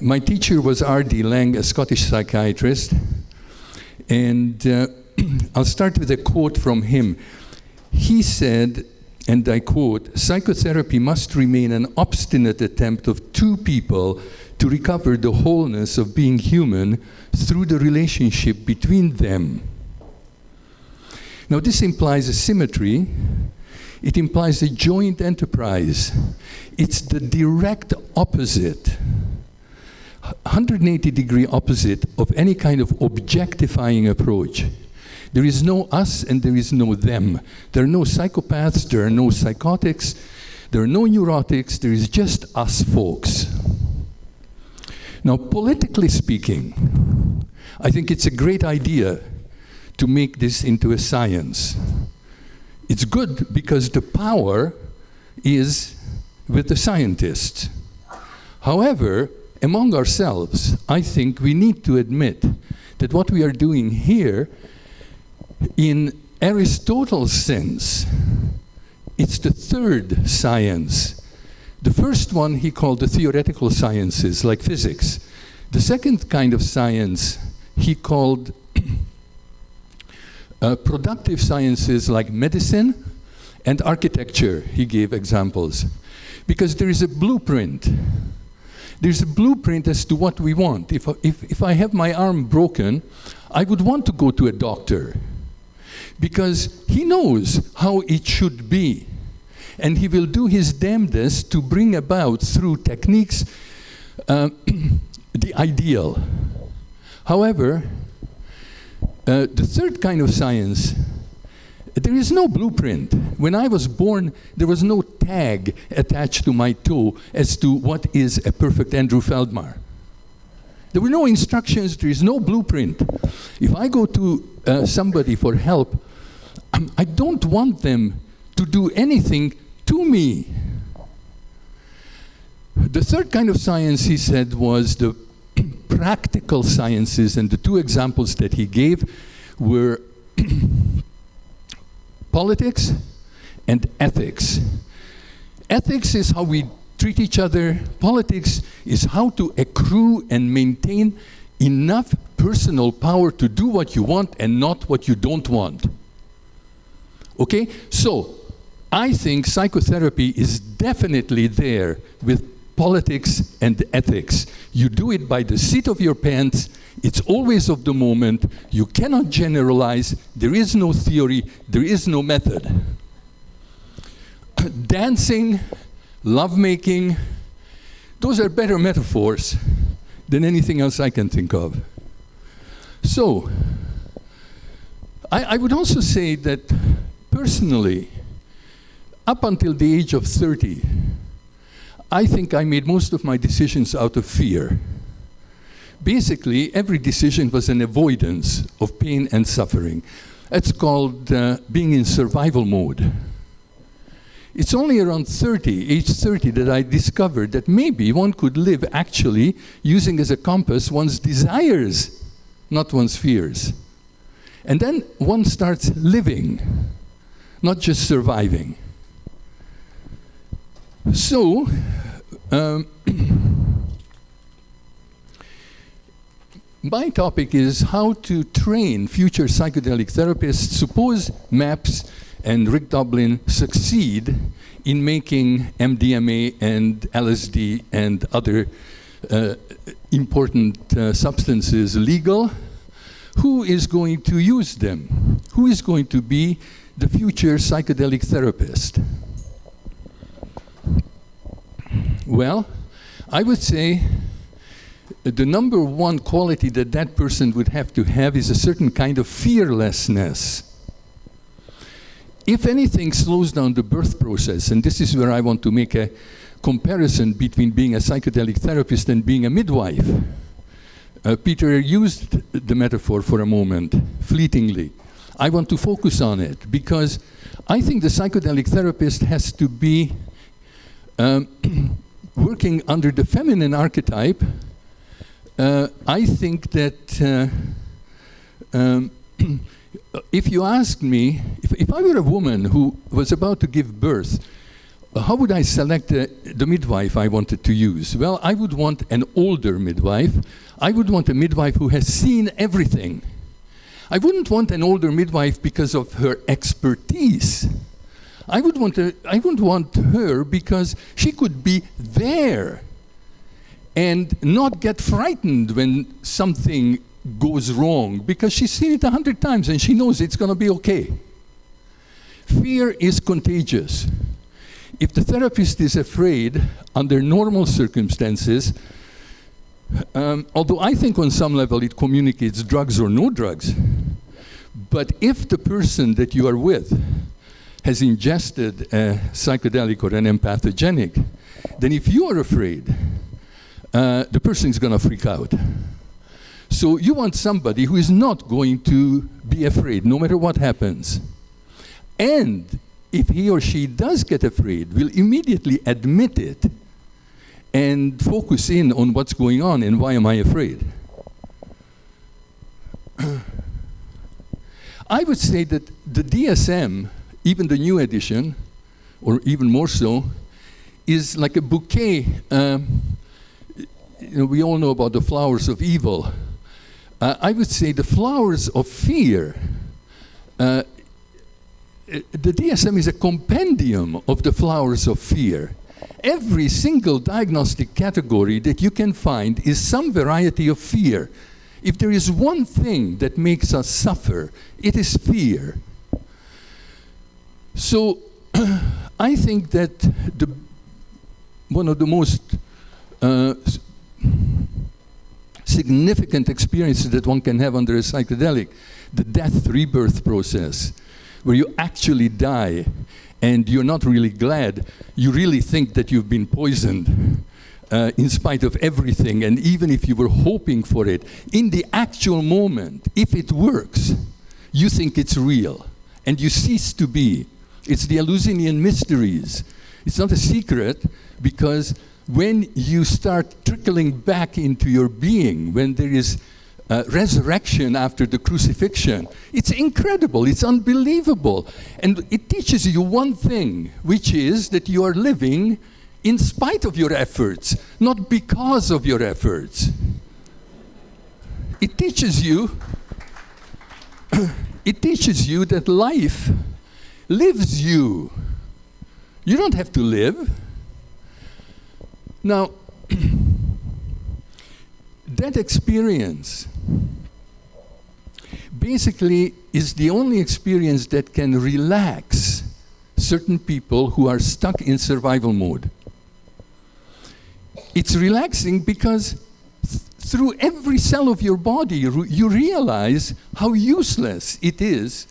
My teacher was R.D. Laing, a Scottish psychiatrist. And uh, I'll start with a quote from him. He said, and I quote, psychotherapy must remain an obstinate attempt of two people to recover the wholeness of being human through the relationship between them. Now, this implies a symmetry. It implies a joint enterprise. It's the direct opposite, 180 degree opposite of any kind of objectifying approach. There is no us and there is no them. There are no psychopaths, there are no psychotics, there are no neurotics, there is just us folks. Now, politically speaking, I think it's a great idea to make this into a science. It's good because the power is with the scientists. However, among ourselves, I think we need to admit that what we are doing here in Aristotle's sense, it's the third science. The first one he called the theoretical sciences, like physics. The second kind of science he called uh, productive sciences like medicine and architecture, he gave examples. Because there is a blueprint. There's a blueprint as to what we want. If, if, if I have my arm broken, I would want to go to a doctor because he knows how it should be. And he will do his damnedest to bring about, through techniques, uh, the ideal. However, uh, the third kind of science, there is no blueprint. When I was born, there was no tag attached to my toe as to what is a perfect Andrew Feldmar. There were no instructions, there is no blueprint. If I go to uh, somebody for help, um, I don't want them to do anything to me. The third kind of science, he said, was the practical sciences, and the two examples that he gave were politics and ethics. Ethics is how we treat each other. Politics is how to accrue and maintain enough personal power to do what you want and not what you don't want. Okay? So, I think psychotherapy is definitely there with politics and ethics. You do it by the seat of your pants. It's always of the moment. You cannot generalize. There is no theory. There is no method. Dancing lovemaking, those are better metaphors than anything else I can think of. So, I, I would also say that personally, up until the age of 30, I think I made most of my decisions out of fear. Basically, every decision was an avoidance of pain and suffering. It's called uh, being in survival mode. It's only around 30, age 30, that I discovered that maybe one could live actually using as a compass one's desires, not one's fears. And then one starts living, not just surviving. So, um, my topic is how to train future psychedelic therapists. Suppose MAPS and Rick Doblin succeed in making MDMA and LSD and other uh, important uh, substances legal, who is going to use them? Who is going to be the future psychedelic therapist? Well, I would say the number one quality that that person would have to have is a certain kind of fearlessness if anything slows down the birth process, and this is where I want to make a comparison between being a psychedelic therapist and being a midwife. Uh, Peter used the metaphor for a moment, fleetingly. I want to focus on it because I think the psychedelic therapist has to be um, working under the feminine archetype. Uh, I think that uh, um, if you asked me, if, if I were a woman who was about to give birth, how would I select uh, the midwife I wanted to use? Well, I would want an older midwife. I would want a midwife who has seen everything. I wouldn't want an older midwife because of her expertise. I would want a, I would want her because she could be there and not get frightened when something goes wrong because she's seen it a hundred times and she knows it's going to be okay. Fear is contagious. If the therapist is afraid under normal circumstances, um, although I think on some level it communicates drugs or no drugs, but if the person that you are with has ingested a psychedelic or an empathogenic, then if you are afraid, uh, the person is going to freak out. So you want somebody who is not going to be afraid, no matter what happens. And if he or she does get afraid, will immediately admit it and focus in on what's going on and why am I afraid. I would say that the DSM, even the new edition, or even more so, is like a bouquet. Um, you know, we all know about the flowers of evil. Uh, I would say the flowers of fear. Uh, the DSM is a compendium of the flowers of fear. Every single diagnostic category that you can find is some variety of fear. If there is one thing that makes us suffer, it is fear. So I think that the, one of the most uh, significant experiences that one can have under a psychedelic, the death rebirth process, where you actually die and you're not really glad, you really think that you've been poisoned uh, in spite of everything, and even if you were hoping for it, in the actual moment, if it works, you think it's real, and you cease to be. It's the Eleusinian mysteries. It's not a secret, because when you start trickling back into your being, when there is uh, resurrection after the crucifixion. It's incredible, it's unbelievable. And it teaches you one thing, which is that you are living in spite of your efforts, not because of your efforts. It teaches you, it teaches you that life lives you. You don't have to live. Now, that experience basically is the only experience that can relax certain people who are stuck in survival mode. It's relaxing because th through every cell of your body, you realize how useless it is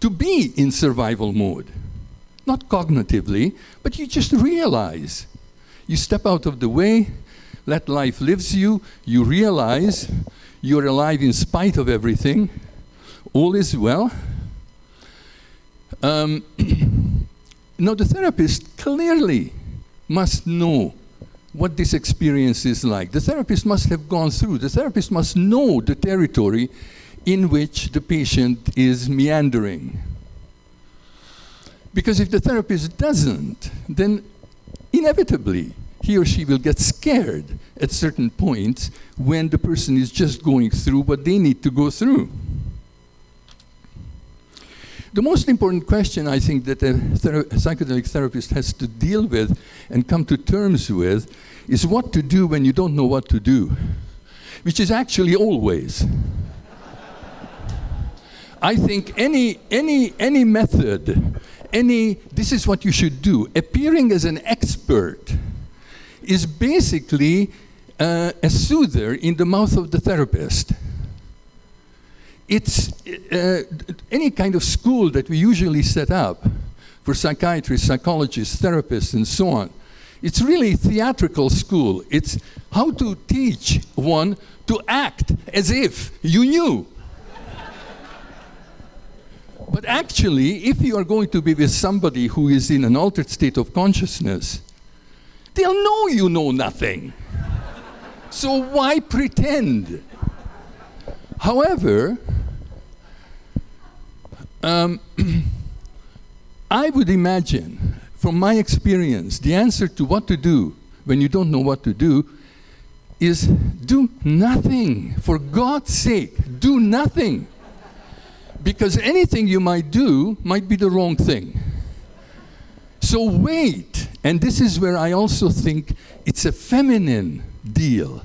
to be in survival mode. Not cognitively, but you just realize. You step out of the way, let life lives you, you realize you're alive in spite of everything, all is well. Um, now the therapist clearly must know what this experience is like. The therapist must have gone through, the therapist must know the territory in which the patient is meandering. Because if the therapist doesn't, then inevitably he or she will get scared at certain points when the person is just going through what they need to go through. The most important question I think that a, thera psychedelic therapist has to deal with and come to terms with is what to do when you don't know what to do, which is actually always. I think any, any, any method, any, this is what you should do, appearing as an expert is basically uh, a soother in the mouth of the therapist. It's uh, any kind of school that we usually set up for psychiatrists, psychologists, therapists, and so on. It's really a theatrical school. It's how to teach one to act as if you knew. But actually, if you are going to be with somebody who is in an altered state of consciousness, They'll know you know nothing. So why pretend? However, um, I would imagine from my experience, the answer to what to do when you don't know what to do is do nothing. For God's sake, do nothing. Because anything you might do might be the wrong thing. So wait. And this is where I also think it's a feminine deal.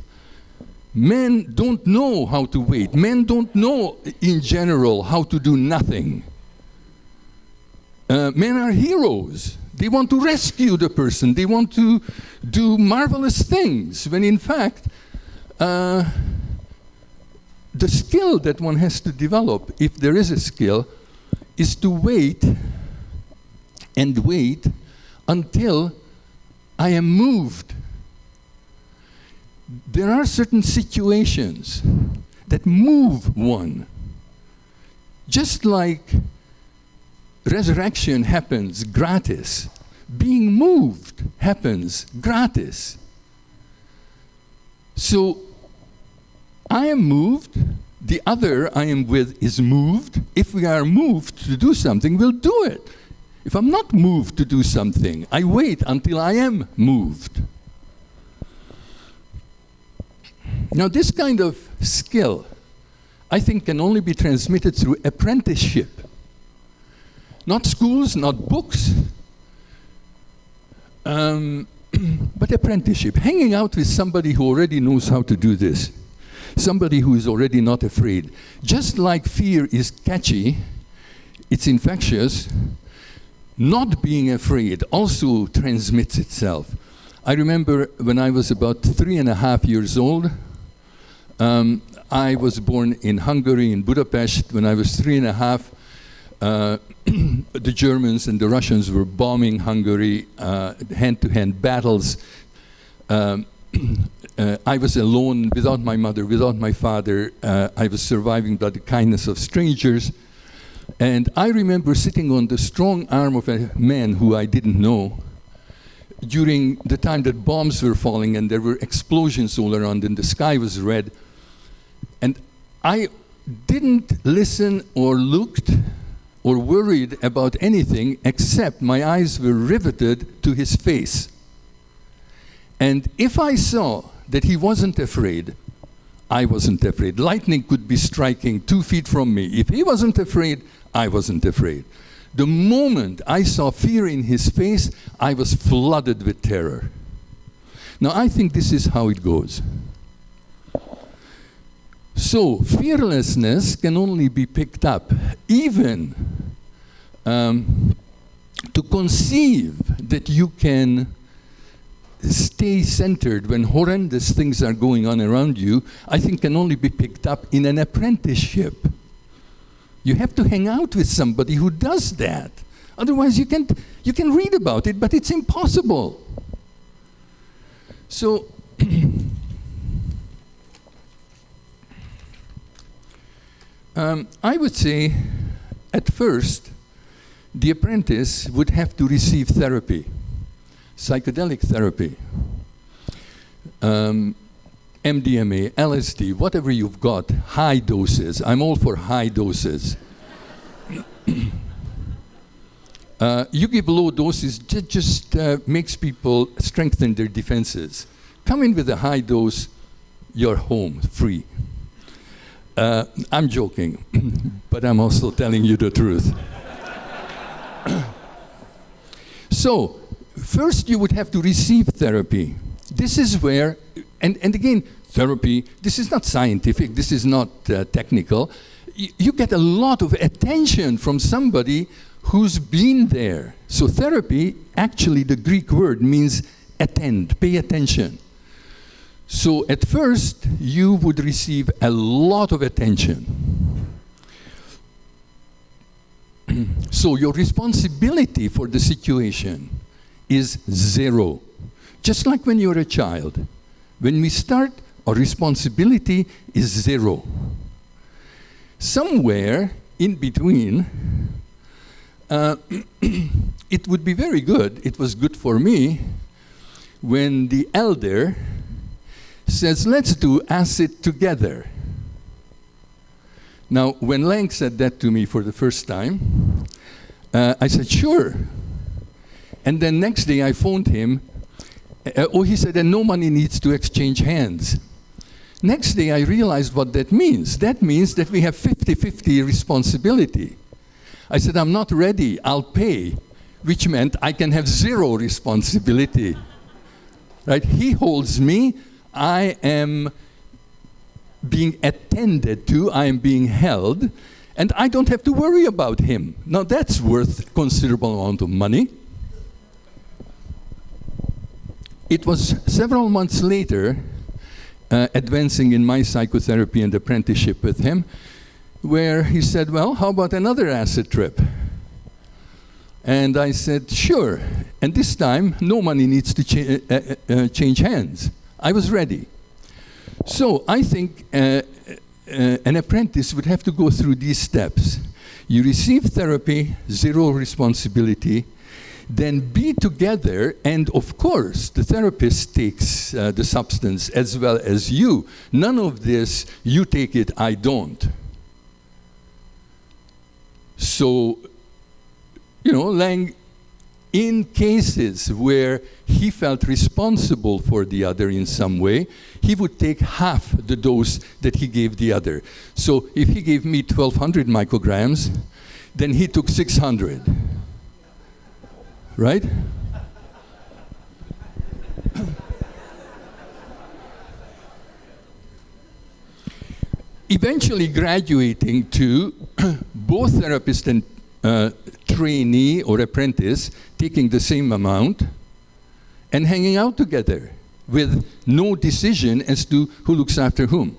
Men don't know how to wait. Men don't know, in general, how to do nothing. Uh, men are heroes. They want to rescue the person. They want to do marvelous things, when in fact, uh, the skill that one has to develop, if there is a skill, is to wait and wait until I am moved. There are certain situations that move one. Just like resurrection happens gratis, being moved happens gratis. So I am moved, the other I am with is moved. If we are moved to do something, we'll do it. If I'm not moved to do something, I wait until I am moved. Now, this kind of skill, I think, can only be transmitted through apprenticeship. Not schools, not books, um, but apprenticeship. Hanging out with somebody who already knows how to do this. Somebody who is already not afraid. Just like fear is catchy, it's infectious, not being afraid also transmits itself. I remember when I was about three and a half years old, um, I was born in Hungary, in Budapest. When I was three and a half, uh, the Germans and the Russians were bombing Hungary, uh, hand-to-hand -hand battles. Um, uh, I was alone, without my mother, without my father. Uh, I was surviving by the kindness of strangers. And I remember sitting on the strong arm of a man who I didn't know during the time that bombs were falling and there were explosions all around and the sky was red. And I didn't listen or looked or worried about anything except my eyes were riveted to his face. And if I saw that he wasn't afraid, I wasn't afraid. Lightning could be striking two feet from me. If he wasn't afraid, I wasn't afraid. The moment I saw fear in his face, I was flooded with terror. Now, I think this is how it goes. So, fearlessness can only be picked up, even um, to conceive that you can stay centered when horrendous things are going on around you, I think can only be picked up in an apprenticeship. You have to hang out with somebody who does that. Otherwise, you can't, you can read about it, but it's impossible. So, um, I would say, at first, the apprentice would have to receive therapy, psychedelic therapy. Um, MDMA, LSD, whatever you've got, high doses. I'm all for high doses. uh, you give low doses, it just uh, makes people strengthen their defenses. Come in with a high dose, you're home, free. Uh, I'm joking, but I'm also telling you the truth. so, first you would have to receive therapy. This is where and, and again, therapy, this is not scientific, this is not uh, technical. Y you get a lot of attention from somebody who's been there. So therapy, actually the Greek word means attend, pay attention. So at first, you would receive a lot of attention. so your responsibility for the situation is zero. Just like when you're a child. When we start, our responsibility is zero. Somewhere in between, uh, it would be very good, it was good for me, when the elder says, let's do acid together. Now, when Laing said that to me for the first time, uh, I said, sure. And then next day I phoned him. Uh, oh, he said, and no money needs to exchange hands. Next day I realized what that means. That means that we have 50-50 responsibility. I said, I'm not ready, I'll pay, which meant I can have zero responsibility. Right? He holds me, I am being attended to, I am being held, and I don't have to worry about him. Now that's worth considerable amount of money. It was several months later, uh, advancing in my psychotherapy and apprenticeship with him, where he said, well, how about another acid trip? And I said, sure. And this time, no money needs to cha uh, uh, uh change hands. I was ready. So I think uh, uh, an apprentice would have to go through these steps. You receive therapy, zero responsibility, then be together, and of course, the therapist takes uh, the substance as well as you. None of this, you take it, I don't. So, you know, Laing, in cases where he felt responsible for the other in some way, he would take half the dose that he gave the other. So if he gave me 1200 micrograms, then he took 600 right? Eventually graduating to both therapist and uh, trainee or apprentice taking the same amount and hanging out together with no decision as to who looks after whom.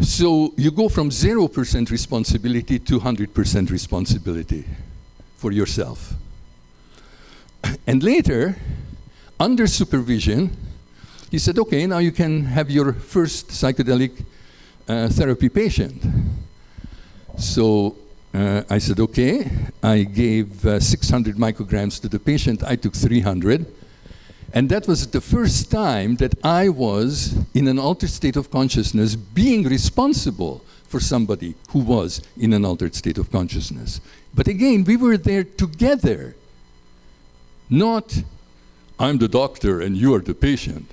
So you go from 0% responsibility to 100% responsibility for yourself. And later, under supervision, he said, okay, now you can have your first psychedelic uh, therapy patient. So uh, I said, okay. I gave uh, 600 micrograms to the patient. I took 300. And that was the first time that I was in an altered state of consciousness being responsible for somebody who was in an altered state of consciousness. But again, we were there together, not I'm the doctor and you are the patient.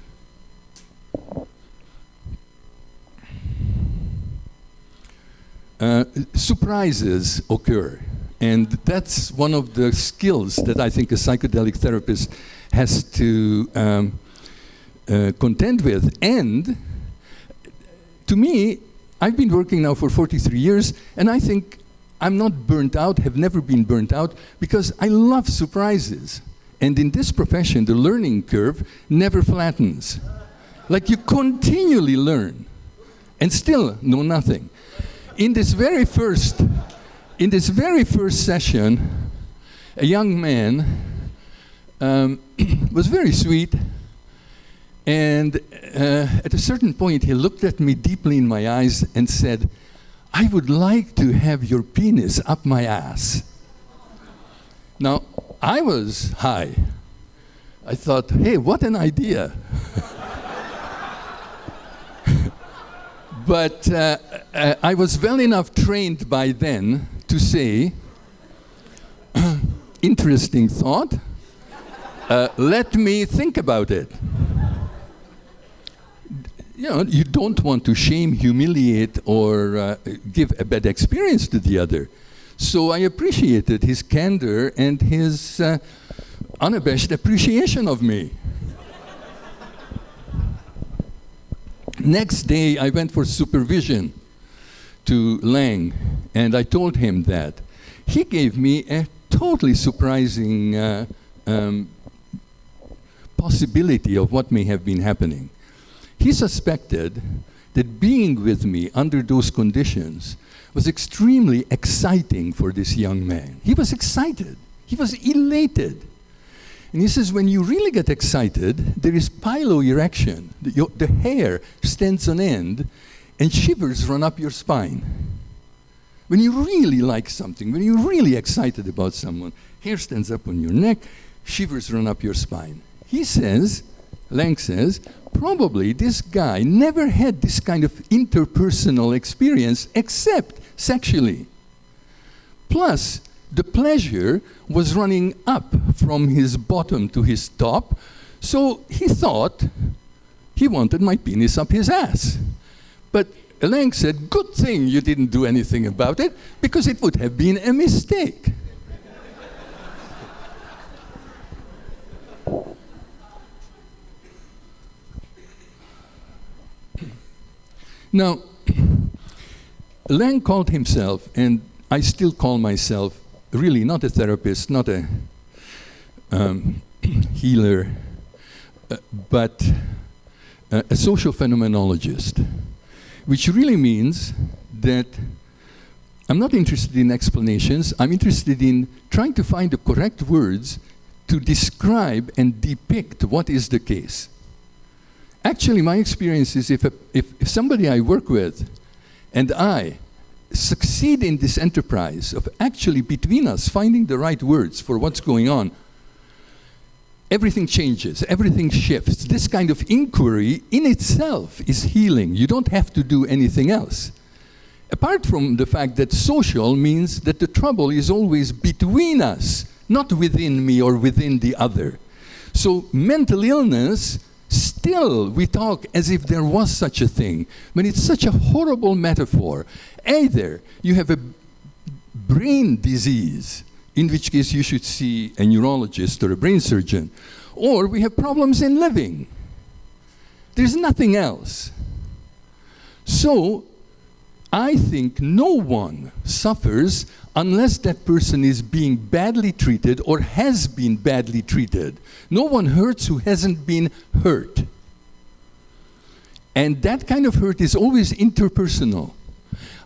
Uh, surprises occur. And that's one of the skills that I think a psychedelic therapist has to um, uh, contend with. And to me, I've been working now for 43 years, and I think I'm not burnt out, have never been burnt out, because I love surprises. And in this profession, the learning curve never flattens. Like you continually learn and still know nothing. In this very first, in this very first session, a young man um, was very sweet. And uh, at a certain point, he looked at me deeply in my eyes and said, I would like to have your penis up my ass. Now, I was high. I thought, hey, what an idea. but uh, uh, I was well enough trained by then to say, interesting thought, uh, let me think about it. You know, you don't want to shame, humiliate, or uh, give a bad experience to the other. So I appreciated his candor and his uh, unabashed appreciation of me. Next day, I went for supervision to Laing, and I told him that. He gave me a totally surprising uh, um, possibility of what may have been happening. He suspected that being with me under those conditions was extremely exciting for this young man. He was excited. He was elated. And he says, when you really get excited, there is piloerection. The, your, the hair stands on end and shivers run up your spine. When you really like something, when you're really excited about someone, hair stands up on your neck, shivers run up your spine. He says, Laing says, probably this guy never had this kind of interpersonal experience except sexually. Plus, the pleasure was running up from his bottom to his top, so he thought he wanted my penis up his ass. But Laing said, good thing you didn't do anything about it, because it would have been a mistake. Now, Laing called himself, and I still call myself, really not a therapist, not a um, healer, uh, but uh, a social phenomenologist, which really means that I'm not interested in explanations, I'm interested in trying to find the correct words to describe and depict what is the case. Actually, my experience is if, a, if, if somebody I work with and I succeed in this enterprise of actually between us finding the right words for what's going on, everything changes, everything shifts. This kind of inquiry in itself is healing. You don't have to do anything else. Apart from the fact that social means that the trouble is always between us, not within me or within the other. So mental illness Still, we talk as if there was such a thing, when it's such a horrible metaphor. Either you have a brain disease, in which case you should see a neurologist or a brain surgeon, or we have problems in living. There's nothing else. So, I think no one suffers unless that person is being badly treated or has been badly treated. No one hurts who hasn't been hurt. And that kind of hurt is always interpersonal.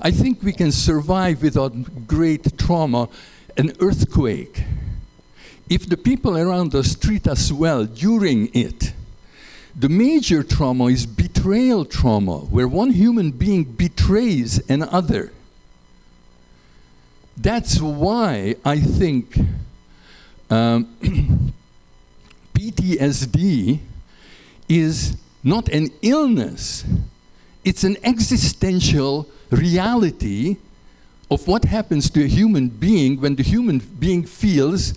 I think we can survive without great trauma, an earthquake. If the people around us treat us well during it, the major trauma is betrayal trauma, where one human being betrays another. That's why I think um, PTSD is not an illness, it's an existential reality of what happens to a human being when the human being feels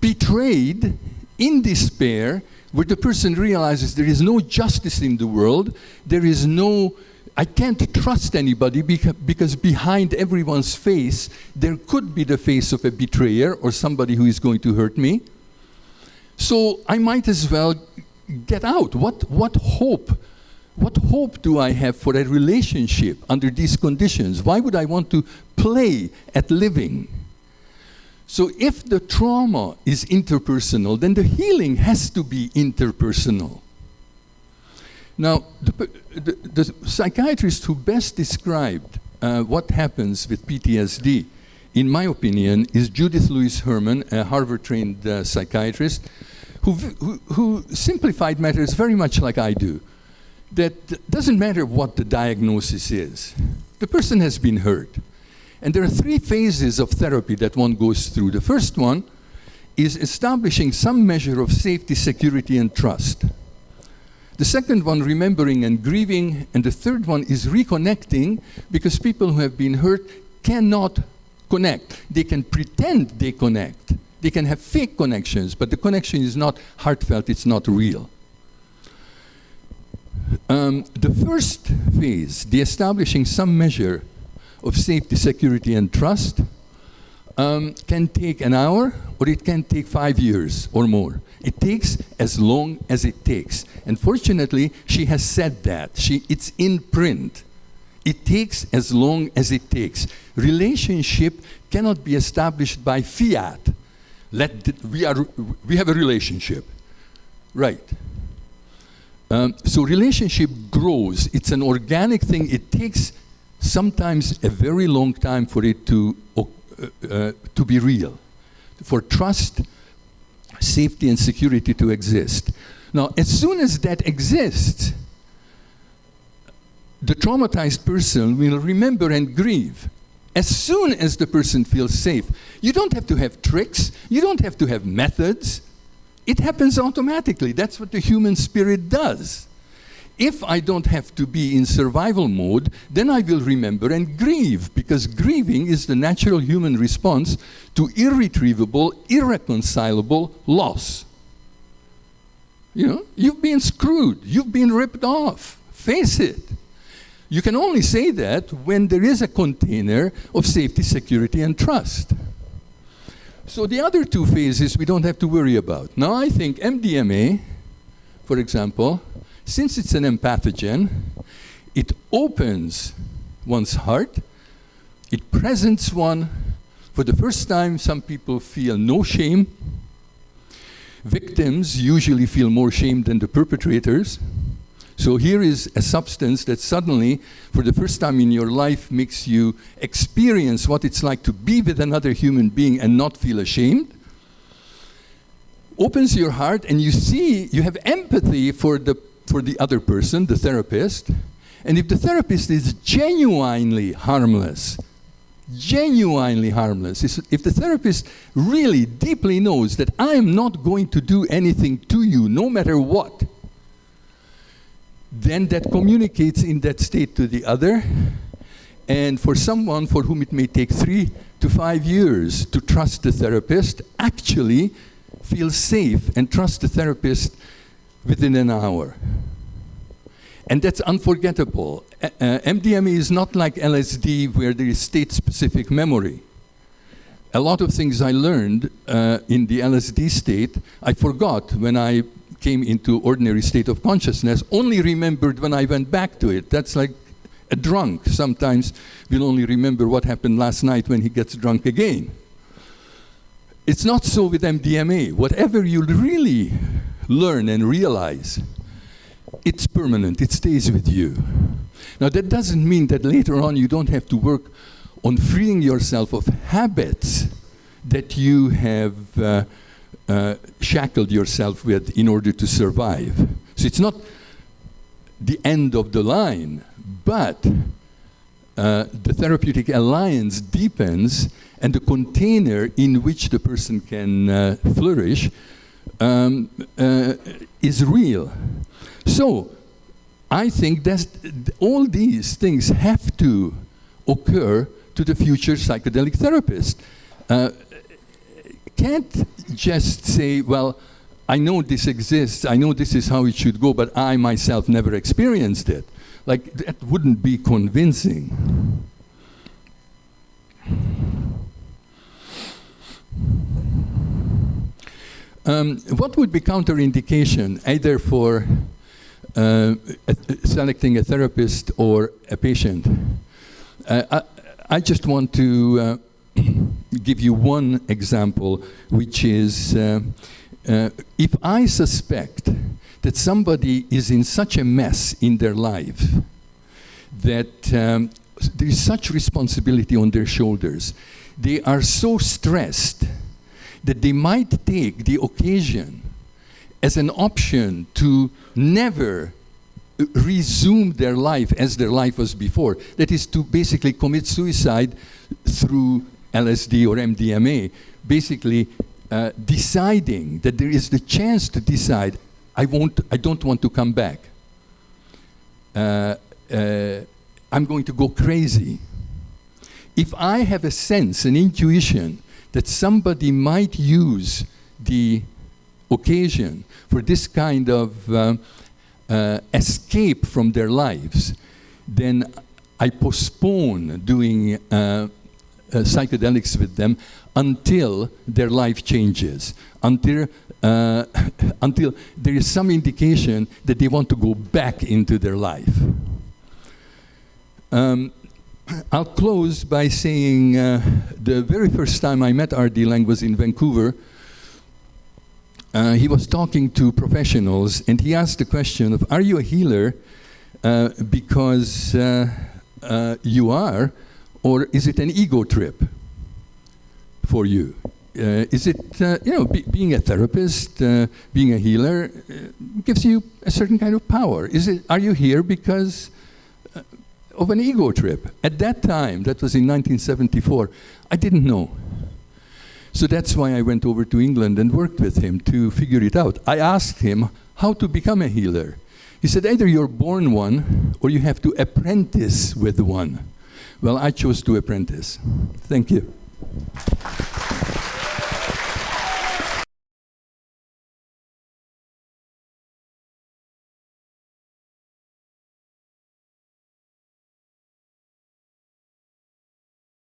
betrayed in despair, where the person realizes there is no justice in the world, there is no I can't trust anybody because behind everyone's face, there could be the face of a betrayer or somebody who is going to hurt me. So I might as well get out. What, what hope? What hope do I have for a relationship under these conditions? Why would I want to play at living? So if the trauma is interpersonal, then the healing has to be interpersonal. Now, the, the, the psychiatrist who best described uh, what happens with PTSD, in my opinion, is Judith Lewis Herman, a Harvard-trained uh, psychiatrist, who, who, who simplified matters very much like I do. That doesn't matter what the diagnosis is. The person has been hurt. And there are three phases of therapy that one goes through. The first one is establishing some measure of safety, security, and trust. The second one, remembering and grieving. And the third one is reconnecting, because people who have been hurt cannot connect. They can pretend they connect. They can have fake connections, but the connection is not heartfelt, it's not real. Um, the first phase, the establishing some measure of safety, security, and trust, um, can take an hour or it can take five years or more. It takes as long as it takes. And fortunately, she has said that. She, it's in print. It takes as long as it takes. Relationship cannot be established by fiat. Let the, we, are, we have a relationship. Right. Um, so relationship grows. It's an organic thing. It takes sometimes a very long time for it to, uh, uh, to be real, for trust safety and security to exist. Now, as soon as that exists, the traumatized person will remember and grieve. As soon as the person feels safe, you don't have to have tricks, you don't have to have methods. It happens automatically. That's what the human spirit does. If I don't have to be in survival mode, then I will remember and grieve, because grieving is the natural human response to irretrievable, irreconcilable loss. You know, you've been screwed, you've been ripped off. Face it. You can only say that when there is a container of safety, security, and trust. So the other two phases we don't have to worry about. Now I think MDMA, for example, since it's an empathogen, it opens one's heart, it presents one. For the first time, some people feel no shame. Victims usually feel more shame than the perpetrators. So here is a substance that suddenly, for the first time in your life, makes you experience what it's like to be with another human being and not feel ashamed. Opens your heart and you see, you have empathy for the, for the other person, the therapist. And if the therapist is genuinely harmless, genuinely harmless, if the therapist really deeply knows that I am not going to do anything to you, no matter what, then that communicates in that state to the other. And for someone for whom it may take three to five years to trust the therapist, actually feel safe and trust the therapist within an hour. And that's unforgettable. Uh, MDMA is not like LSD where there is state-specific memory. A lot of things I learned uh, in the LSD state, I forgot when I came into ordinary state of consciousness, only remembered when I went back to it. That's like a drunk. Sometimes will only remember what happened last night when he gets drunk again. It's not so with MDMA. Whatever you really learn and realize, it's permanent, it stays with you. Now that doesn't mean that later on you don't have to work on freeing yourself of habits that you have uh, uh, shackled yourself with in order to survive. So it's not the end of the line, but uh, the therapeutic alliance deepens and the container in which the person can uh, flourish um, uh, is real. So I think that all these things have to occur to the future psychedelic therapist. Uh, can't just say, well, I know this exists, I know this is how it should go, but I myself never experienced it. Like, that wouldn't be convincing. Um, what would be counterindication either for uh, selecting a therapist or a patient? Uh, I, I, just want to uh, give you one example, which is uh, uh, if I suspect that somebody is in such a mess in their life that um, there is such responsibility on their shoulders, they are so stressed that they might take the occasion as an option to never resume their life as their life was before. That is to basically commit suicide through LSD or MDMA, basically uh, deciding that there is the chance to decide, I, won't, I don't want to come back. Uh, uh, I'm going to go crazy. If I have a sense, an intuition, that somebody might use the occasion for this kind of uh, uh, escape from their lives, then I postpone doing uh, uh, psychedelics with them until their life changes, until, uh, until there is some indication that they want to go back into their life. Um, I'll close by saying uh, the very first time I met R.D. Laing was in Vancouver. Uh, he was talking to professionals and he asked the question of, are you a healer uh, because uh, uh, you are, or is it an ego trip for you? Uh, is it, you know, be, being a therapist, being a healer, gives you a certain kind of power? Is it, are you here because of an ego trip? At that time, that was in 1974, I didn't know. So that's why I went over to England and worked with him to figure it out. I asked him how to become a healer. He said, either you're born one or you have to apprentice with one. Well, I chose to apprentice. Thank you.